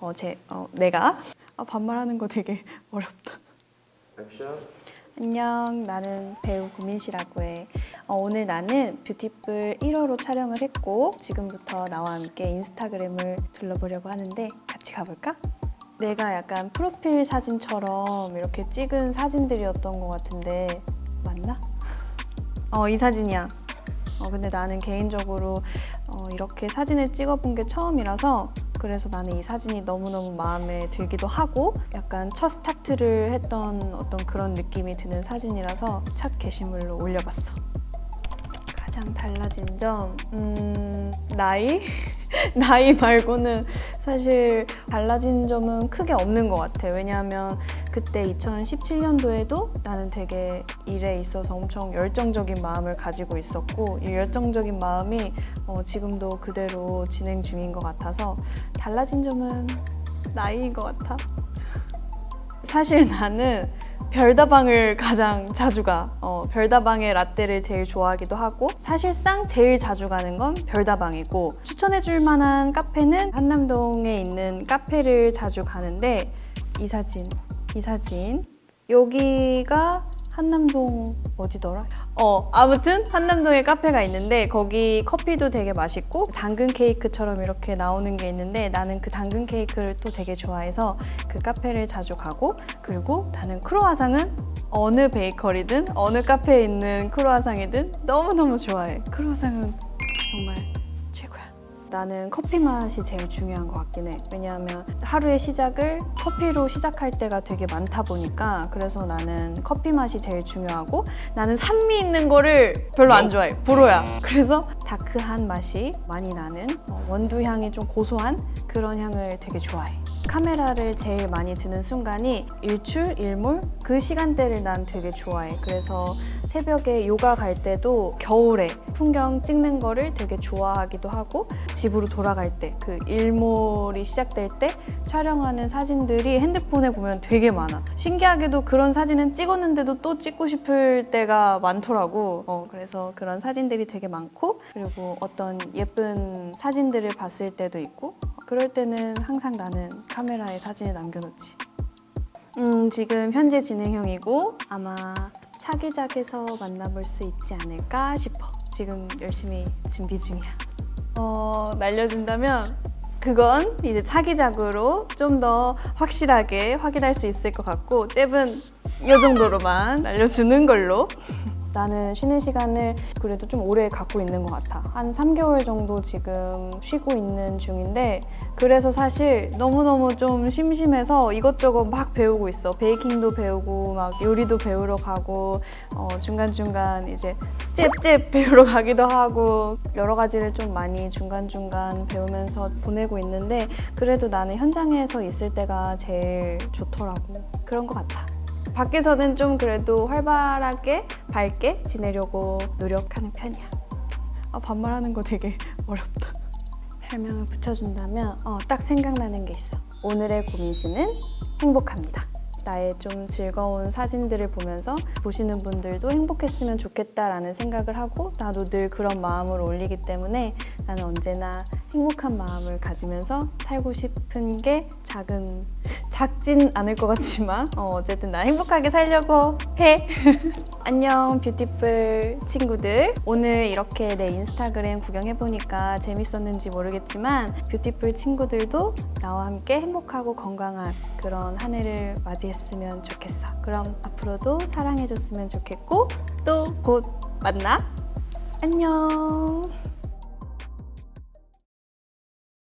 어, 제, 어, 내가 아, 반말하는 거 되게 어렵다. 액션 안녕, 나는 배우 구민씨라고 해. 어, 오늘 나는 뷰티풀 1호로 촬영을 했고 지금부터 나와 함께 인스타그램을 둘러보려고 하는데 같이 가볼까? 내가 약간 프로필 사진처럼 이렇게 찍은 사진들이었던 것 같은데 맞나? 어, 이 사진이야. 어, 근데 나는 개인적으로 어, 이렇게 사진을 찍어본 게 처음이라서 그래서 나는 이 사진이 너무너무 마음에 들기도 하고 약간 첫 스타트를 했던 어떤 그런 느낌이 드는 사진이라서 첫 게시물로 올려봤어. 가장 달라진 점, 음, 나이? 나이 말고는 사실 달라진 점은 크게 없는 것 같아. 왜냐하면 그때 2017년도에도 나는 되게 일에 있어서 엄청 열정적인 마음을 가지고 있었고 이 열정적인 마음이 어, 지금도 그대로 진행 중인 것 같아서 달라진 점은 나이인 것 같아. 사실 나는 별다방을 가장 자주 가. 어, 별다방의 라떼를 제일 좋아하기도 하고 사실상 제일 자주 가는 건 별다방이고 추천해줄 만한 카페는 한남동에 있는 카페를 자주 가는데 이 사진, 이 사진 여기가 한남동 어디더라? 어 아무튼 한남동에 카페가 있는데 거기 커피도 되게 맛있고 당근 케이크처럼 이렇게 나오는 게 있는데 나는 그 당근 케이크를 또 되게 좋아해서 그 카페를 자주 가고 그리고 나는 크로와상은 어느 베이커리든 어느 카페에 있는 크로와상이든 너무너무 좋아해. 크로와상은 정말 나는 커피 맛이 제일 중요한 것 같긴 해. 왜냐하면 하루의 시작을 커피로 시작할 때가 되게 많다 보니까 그래서 나는 커피 맛이 제일 중요하고 나는 산미 있는 거를 별로 안 좋아해. 불호야. 그래서 다크한 맛이 많이 나는 어, 원두 향이 좀 고소한 그런 향을 되게 좋아해. 카메라를 제일 많이 드는 순간이 일출, 일몰 그 시간대를 난 되게 좋아해. 그래서 새벽에 요가 갈 때도 겨울에 풍경 찍는 거를 되게 좋아하기도 하고 집으로 돌아갈 때 그 일몰이 시작될 때 촬영하는 사진들이 핸드폰에 보면 되게 많아. 신기하게도 그런 사진은 찍었는데도 또 찍고 싶을 때가 많더라고. 어, 그래서 그런 사진들이 되게 많고 그리고 어떤 예쁜 사진들을 봤을 때도 있고 그럴 때는 항상 나는 카메라에 사진을 남겨놓지. 음, 지금 현재 진행형이고 아마 차기작에서 만나볼 수 있지 않을까 싶어. 지금 열심히 준비 중이야. 어, 날려준다면 그건 이제 차기작으로 좀 더 확실하게 확인할 수 있을 것 같고 잽은 이 정도로만 날려주는 걸로 나는 쉬는 시간을 그래도 좀 오래 갖고 있는 것 같아. 한 3개월 정도 지금 쉬고 있는 중인데 그래서 사실 너무너무 좀 심심해서 이것저것 막 배우고 있어. 베이킹도 배우고 막 요리도 배우러 가고 어, 중간중간 이제 잽잽 배우러 가기도 하고 여러 가지를 좀 많이 중간중간 배우면서 보내고 있는데 그래도 나는 현장에서 있을 때가 제일 좋더라고. 그런 것 같아. 밖에서는 좀 그래도 활발하게 밝게 지내려고 노력하는 편이야. 아, 반말하는 거 되게 어렵다. 별명을 붙여준다면 어, 딱 생각나는 게 있어. 오늘의 고민씨는 행복합니다. 나의 좀 즐거운 사진들을 보면서 보시는 분들도 행복했으면 좋겠다라는 생각을 하고 나도 늘 그런 마음을 올리기 때문에 나는 언제나 행복한 마음을 가지면서 살고 싶은 게 작은 작진 않을 것 같지만 어, 어쨌든 난 행복하게 살려고 해. 안녕 beautiful 친구들. 오늘 이렇게 내 인스타그램 구경해보니까 재밌었는지 모르겠지만 beautiful 친구들도 나와 함께 행복하고 건강한 그런 한 해를 맞이했으면 좋겠어. 그럼 앞으로도 사랑해줬으면 좋겠고 또 곧 만나. 안녕